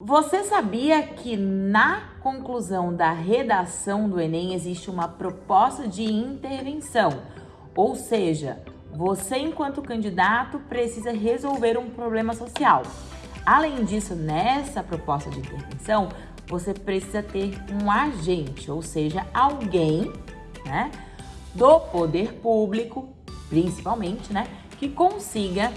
Você sabia que na conclusão da redação do Enem existe uma proposta de intervenção? Ou seja, você enquanto candidato precisa resolver um problema social. Além disso, nessa proposta de intervenção, você precisa ter um agente, ou seja, alguém, né, do poder público, principalmente, né, que consiga,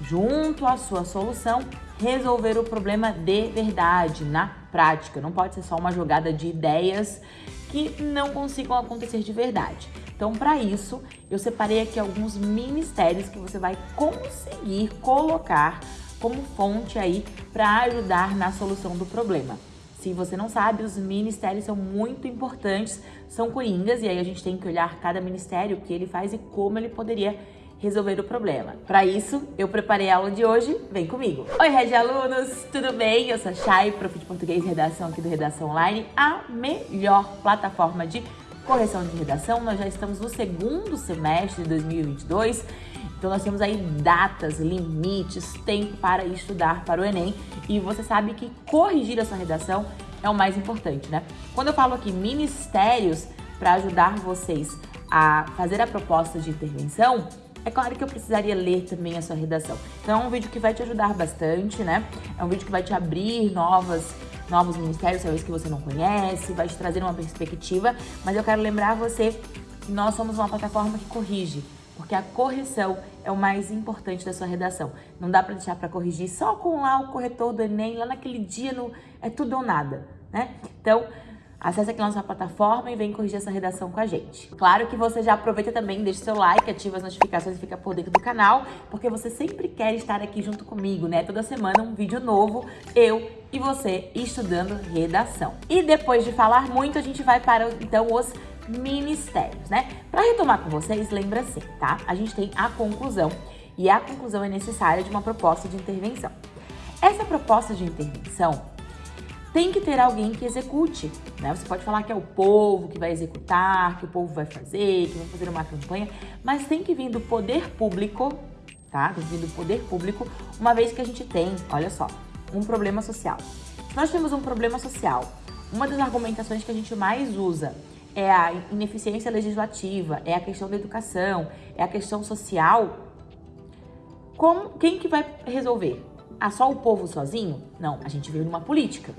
junto à sua solução, resolver o problema de verdade, na prática. Não pode ser só uma jogada de ideias que não consigam acontecer de verdade. Então, para isso, eu separei aqui alguns ministérios que você vai conseguir colocar como fonte aí para ajudar na solução do problema. Se você não sabe, os ministérios são muito importantes, são coringas, e aí a gente tem que olhar cada ministério, o que ele faz e como ele poderia resolver o problema. Para isso, eu preparei a aula de hoje, vem comigo! Oi, Regi Alunos, tudo bem? Eu sou a Chay, prof de português e redação aqui do Redação Online, a melhor plataforma de correção de redação. Nós já estamos no segundo semestre de 2022, então nós temos aí datas, limites, tempo para estudar para o Enem e você sabe que corrigir a sua redação é o mais importante, né? Quando eu falo aqui ministérios para ajudar vocês a fazer a proposta de intervenção, é claro que eu precisaria ler também a sua redação. Então é um vídeo que vai te ajudar bastante, né? É um vídeo que vai te abrir novas, novos ministérios, talvez que você não conhece, vai te trazer uma perspectiva, mas eu quero lembrar você que nós somos uma plataforma que corrige, porque a correção é o mais importante da sua redação. Não dá para deixar para corrigir só com lá o corretor do Enem, lá naquele dia, no, é tudo ou nada, né? Então, Acesse aqui nossa plataforma e vem corrigir essa redação com a gente. Claro que você já aproveita também, deixa seu like, ativa as notificações e fica por dentro do canal, porque você sempre quer estar aqui junto comigo, né? Toda semana um vídeo novo, eu e você estudando redação. E depois de falar muito, a gente vai para, então, os ministérios, né? Para retomar com vocês, lembra assim, tá? A gente tem a conclusão, e a conclusão é necessária de uma proposta de intervenção. Essa proposta de intervenção, tem que ter alguém que execute. Né? Você pode falar que é o povo que vai executar, que o povo vai fazer, que vai fazer uma campanha, mas tem que vir do poder público, tá? Tem que vir do poder público, uma vez que a gente tem, olha só, um problema social. Se nós temos um problema social, uma das argumentações que a gente mais usa é a ineficiência legislativa, é a questão da educação, é a questão social. Como, quem que vai resolver? Ah, só o povo sozinho? Não, a gente veio numa política.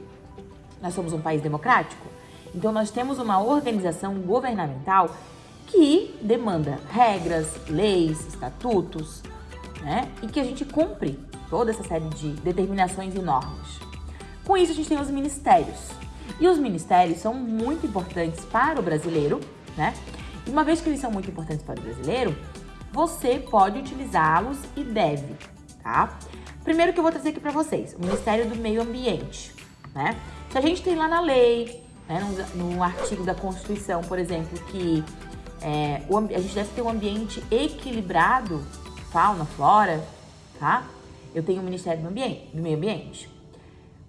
Nós somos um país democrático, então nós temos uma organização governamental que demanda regras, leis, estatutos, né? E que a gente cumpre toda essa série de determinações e normas. Com isso, a gente tem os ministérios. E os ministérios são muito importantes para o brasileiro, né? E uma vez que eles são muito importantes para o brasileiro, você pode utilizá-los e deve, tá? Primeiro que eu vou trazer aqui para vocês, o Ministério do Meio Ambiente, né? Se a gente tem lá na lei, né, no, no artigo da Constituição, por exemplo, que é, o, a gente deve ter um ambiente equilibrado, fauna, flora, tá? Eu tenho o Ministério do, ambiente, do Meio Ambiente.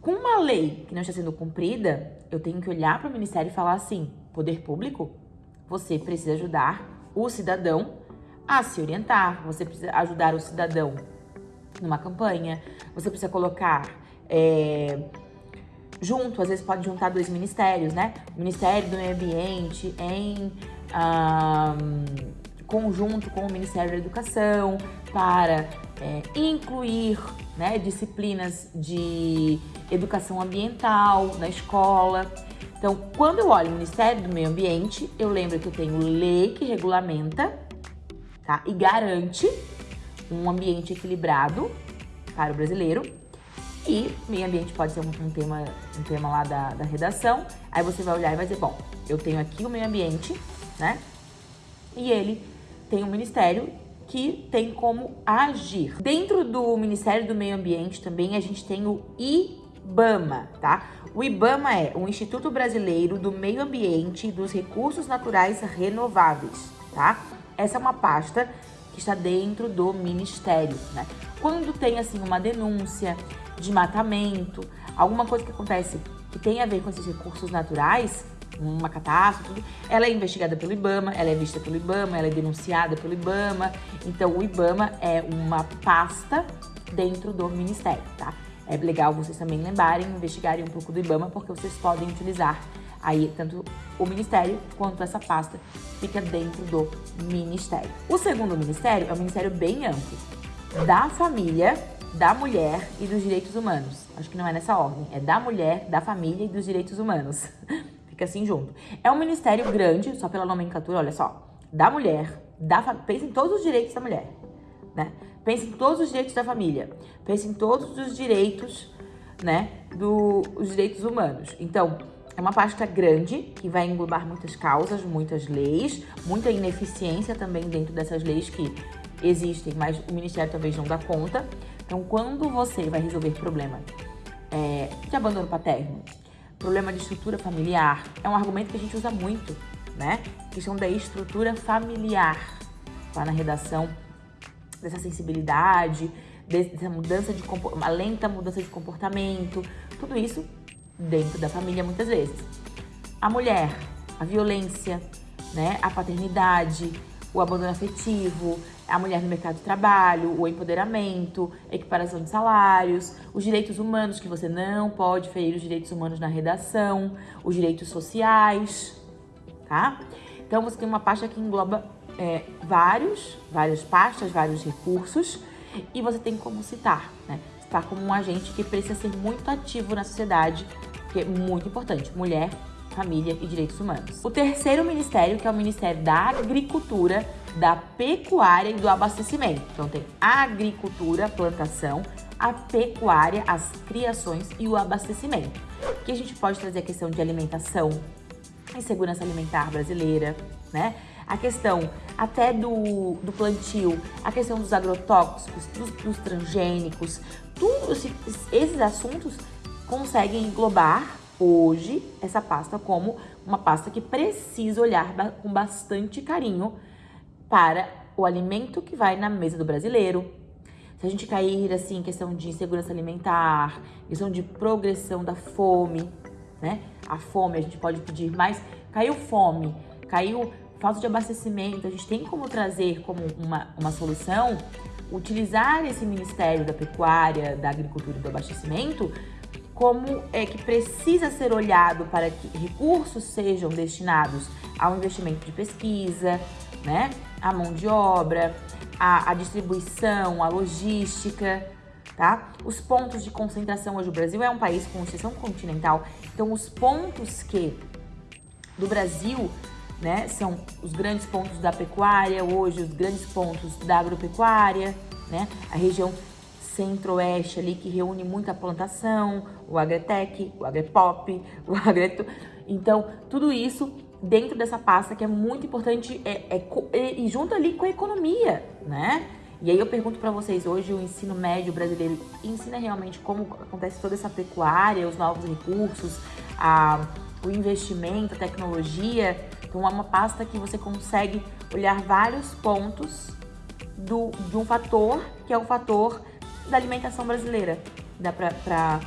Com uma lei que não está sendo cumprida, eu tenho que olhar para o Ministério e falar assim, poder público, você precisa ajudar o cidadão a se orientar, você precisa ajudar o cidadão numa campanha, você precisa colocar... É, junto, às vezes pode juntar dois ministérios, né? Ministério do Meio Ambiente em um, conjunto com o Ministério da Educação para é, incluir né, disciplinas de educação ambiental na escola. Então, quando eu olho o Ministério do Meio Ambiente, eu lembro que eu tenho lei que regulamenta tá? e garante um ambiente equilibrado para o brasileiro e meio ambiente pode ser um, um, tema, um tema lá da, da redação. Aí você vai olhar e vai dizer, bom, eu tenho aqui o meio ambiente, né? E ele tem um ministério que tem como agir. Dentro do Ministério do Meio Ambiente também a gente tem o IBAMA, tá? O IBAMA é o Instituto Brasileiro do Meio Ambiente e dos Recursos Naturais Renováveis, tá? Essa é uma pasta que está dentro do Ministério, né? Quando tem, assim, uma denúncia, de matamento, alguma coisa que acontece que tem a ver com esses recursos naturais, uma catástrofe, ela é investigada pelo IBAMA, ela é vista pelo IBAMA, ela é denunciada pelo IBAMA. Então, o IBAMA é uma pasta dentro do Ministério, tá? é legal vocês também lembrarem, investigarem um pouco do IBAMA, porque vocês podem utilizar aí tanto o ministério quanto essa pasta fica dentro do ministério. O segundo ministério é um ministério bem amplo, da família, da mulher e dos direitos humanos. Acho que não é nessa ordem, é da mulher, da família e dos direitos humanos. fica assim junto. É um ministério grande, só pela nomenclatura, olha só, da mulher, da pensa em todos os direitos da mulher, né? Pensa em todos os direitos da família, pensa em todos os direitos, né, dos direitos humanos. Então, é uma pasta grande que vai englobar muitas causas, muitas leis, muita ineficiência também dentro dessas leis que existem, mas o Ministério talvez não dá conta. Então, quando você vai resolver problema é, de abandono paterno, problema de estrutura familiar, é um argumento que a gente usa muito, né? Questão da estrutura familiar, lá na redação dessa sensibilidade, dessa mudança de uma lenta mudança de comportamento, tudo isso dentro da família muitas vezes. A mulher, a violência, né, a paternidade, o abandono afetivo, a mulher no mercado de trabalho, o empoderamento, equiparação de salários, os direitos humanos, que você não pode ferir os direitos humanos na redação, os direitos sociais, tá? Então você tem uma pasta que engloba é, vários, várias pastas, vários recursos e você tem como citar, né? Citar como um agente que precisa ser muito ativo na sociedade, que é muito importante, mulher, família e direitos humanos. O terceiro ministério, que é o Ministério da Agricultura, da Pecuária e do Abastecimento. Então tem a agricultura, plantação, a pecuária, as criações e o abastecimento. Que a gente pode trazer a questão de alimentação, insegurança alimentar brasileira, né? a questão até do, do plantio, a questão dos agrotóxicos, dos, dos transgênicos, todos esses assuntos conseguem englobar hoje essa pasta como uma pasta que precisa olhar com bastante carinho para o alimento que vai na mesa do brasileiro. Se a gente cair assim em questão de insegurança alimentar, questão de progressão da fome, né? A fome, a gente pode pedir mais. Caiu fome, caiu falta de abastecimento, a gente tem como trazer como uma, uma solução utilizar esse Ministério da Pecuária, da Agricultura e do Abastecimento como é que precisa ser olhado para que recursos sejam destinados ao investimento de pesquisa, né, a mão de obra, a, distribuição, a logística, tá? Os pontos de concentração hoje o Brasil é um país com exceção continental, então os pontos que do Brasil né? São os grandes pontos da pecuária, hoje os grandes pontos da agropecuária, né? A região centro-oeste ali que reúne muita plantação, o Agretec, o Agrepop, o Agreto. Então, tudo isso dentro dessa pasta que é muito importante é, é, e junto ali com a economia, né? E aí eu pergunto para vocês, hoje o ensino médio brasileiro ensina realmente como acontece toda essa pecuária, os novos recursos, a, o investimento, a tecnologia então é uma pasta que você consegue olhar vários pontos do, de um fator, que é o fator da alimentação brasileira. Dá pra,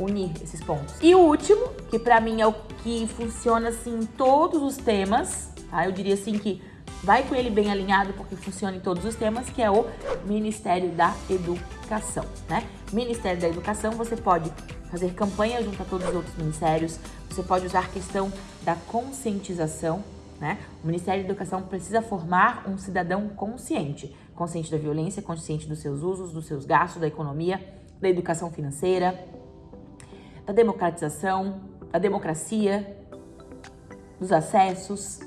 unir esses pontos. E o último, que para mim é o que funciona assim em todos os temas, tá? Eu diria assim que vai com ele bem alinhado porque funciona em todos os temas, que é o Ministério da Educação, né? Ministério da Educação, você pode fazer campanha junto a todos os outros ministérios, você pode usar a questão da conscientização, né? O Ministério da Educação precisa formar um cidadão consciente, consciente da violência, consciente dos seus usos, dos seus gastos, da economia, da educação financeira, da democratização, da democracia, dos acessos,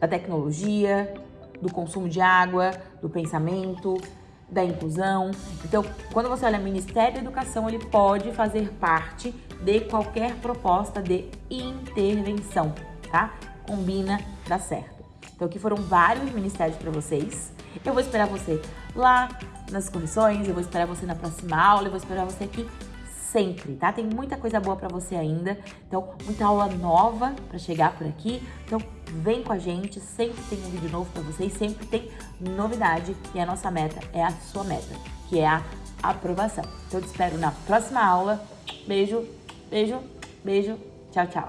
da tecnologia, do consumo de água, do pensamento, da inclusão. Então, quando você olha Ministério da Educação, ele pode fazer parte de qualquer proposta de intervenção, tá? Combina, dá certo. Então, aqui foram vários ministérios para vocês. Eu vou esperar você lá nas correções, eu vou esperar você na próxima aula, eu vou esperar você aqui sempre, tá? Tem muita coisa boa para você ainda, então muita aula nova para chegar por aqui. Então vem com a gente, sempre tem um vídeo novo para vocês, sempre tem novidade e a nossa meta é a sua meta, que é a aprovação. Então eu te espero na próxima aula. Beijo, beijo, beijo. Tchau, tchau.